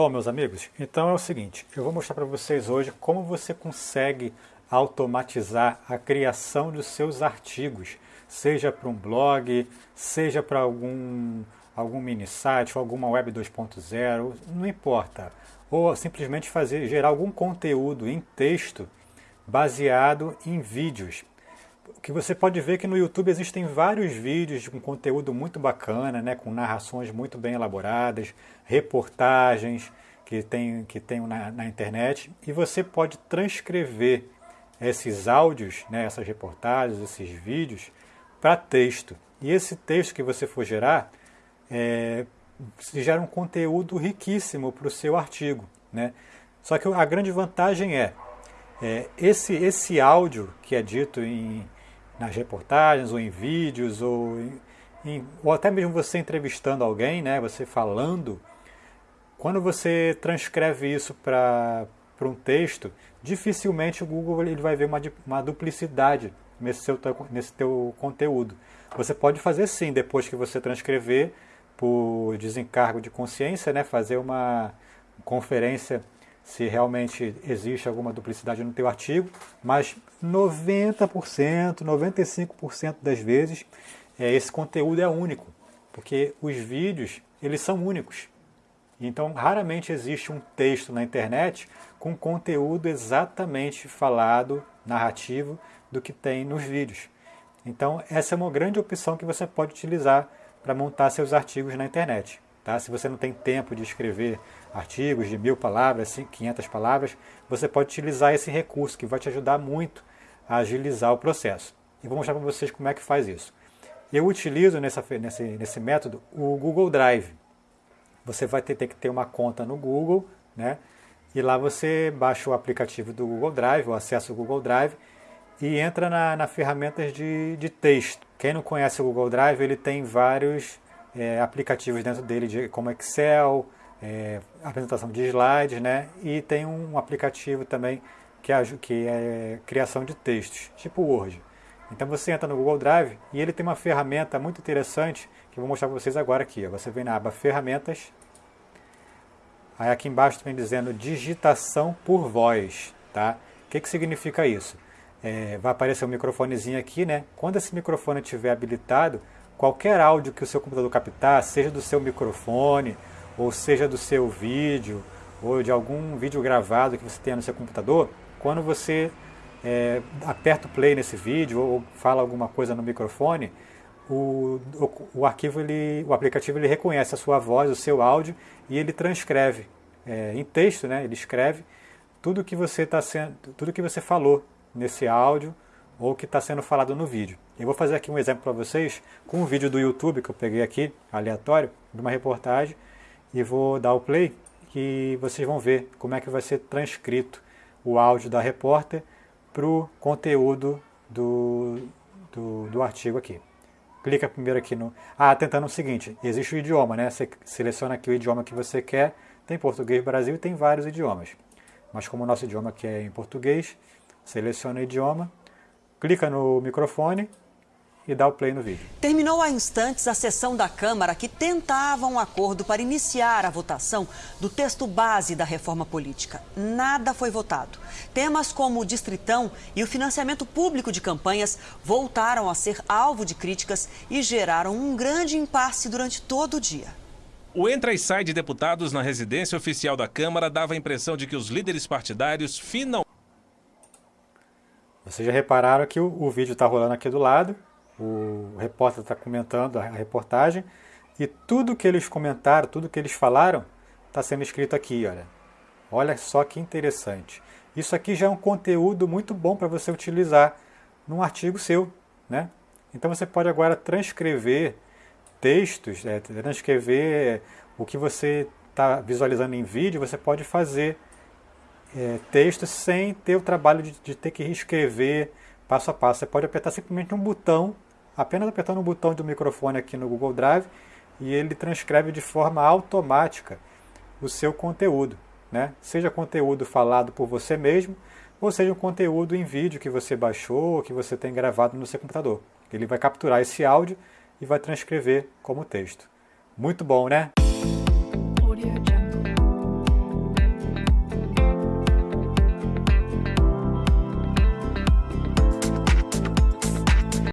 Bom, meus amigos, então é o seguinte, eu vou mostrar para vocês hoje como você consegue automatizar a criação dos seus artigos, seja para um blog, seja para algum, algum mini site, alguma web 2.0, não importa. Ou simplesmente fazer, gerar algum conteúdo em texto baseado em vídeos. Que você pode ver que no YouTube existem vários vídeos com conteúdo muito bacana, né, com narrações muito bem elaboradas, reportagens que tem, que tem na, na internet, e você pode transcrever esses áudios, né, essas reportagens, esses vídeos, para texto. E esse texto que você for gerar, é, gera um conteúdo riquíssimo para o seu artigo. Né? Só que a grande vantagem é, é, esse, esse áudio que é dito em, nas reportagens, ou em vídeos, ou, em, ou até mesmo você entrevistando alguém, né, você falando, quando você transcreve isso para um texto, dificilmente o Google ele vai ver uma, uma duplicidade nesse, seu, nesse teu conteúdo. Você pode fazer sim, depois que você transcrever, por desencargo de consciência, né, fazer uma conferência se realmente existe alguma duplicidade no teu artigo, mas 90%, 95% das vezes é, esse conteúdo é único, porque os vídeos eles são únicos. Então, raramente existe um texto na internet com conteúdo exatamente falado, narrativo, do que tem nos vídeos. Então, essa é uma grande opção que você pode utilizar para montar seus artigos na internet. Tá? Se você não tem tempo de escrever artigos de mil palavras, 500 palavras, você pode utilizar esse recurso que vai te ajudar muito a agilizar o processo. E vou mostrar para vocês como é que faz isso. Eu utilizo nessa, nesse, nesse método o Google Drive. Você vai ter, ter que ter uma conta no Google, né? e lá você baixa o aplicativo do Google Drive, ou acessa o Google Drive, e entra na, na ferramentas de, de texto. Quem não conhece o Google Drive, ele tem vários é, aplicativos dentro dele, de, como Excel, é, apresentação de slides, né? E tem um aplicativo também que é, que é criação de textos, tipo Word. Então você entra no Google Drive e ele tem uma ferramenta muito interessante que eu vou mostrar para vocês agora aqui. Você vem na aba Ferramentas, aí aqui embaixo tem dizendo digitação por voz, tá? O que, que significa isso? É, vai aparecer um microfonezinho aqui, né? Quando esse microfone estiver habilitado, qualquer áudio que o seu computador captar, seja do seu microfone, ou seja do seu vídeo, ou de algum vídeo gravado que você tenha no seu computador, quando você é, aperta o play nesse vídeo ou fala alguma coisa no microfone, o, o, o, arquivo, ele, o aplicativo ele reconhece a sua voz, o seu áudio e ele transcreve é, em texto, né? Ele escreve tudo que você está sendo, tudo que você falou nesse áudio ou que está sendo falado no vídeo. Eu vou fazer aqui um exemplo para vocês com um vídeo do YouTube que eu peguei aqui, aleatório, de uma reportagem, e vou dar o play e vocês vão ver como é que vai ser transcrito o áudio da repórter para o conteúdo do, do, do, artigo aqui. Clica primeiro aqui no... Ah, tentando o seguinte, existe o idioma, né? Você seleciona aqui o idioma que você quer, tem português Brasil e tem vários idiomas. Mas como o nosso idioma aqui é em português, seleciona o idioma, clica no microfone e dá o play no vídeo. Terminou há instantes a sessão da Câmara que tentava um acordo para iniciar a votação do texto base da reforma política. Nada foi votado. Temas como o distritão e o financiamento público de campanhas voltaram a ser alvo de críticas e geraram um grande impasse durante todo o dia. O entra e sai de deputados na residência oficial da Câmara dava a impressão de que os líderes partidários finalmente vocês já repararam que o, o vídeo está rolando aqui do lado, o repórter está comentando a reportagem, e tudo que eles comentaram, tudo que eles falaram, está sendo escrito aqui, olha. Olha só que interessante. Isso aqui já é um conteúdo muito bom para você utilizar num artigo seu, né? Então você pode agora transcrever textos, é, transcrever o que você está visualizando em vídeo, você pode fazer é, texto sem ter o trabalho de, de, ter que reescrever passo a passo. Você pode apertar simplesmente um botão, apenas apertando um botão do microfone aqui no Google Drive e ele transcreve de forma automática o seu conteúdo. Né? Seja conteúdo falado por você mesmo, ou seja um conteúdo em vídeo que você baixou, que você tem gravado no seu computador. Ele vai capturar esse áudio e vai transcrever como texto. Muito bom, né?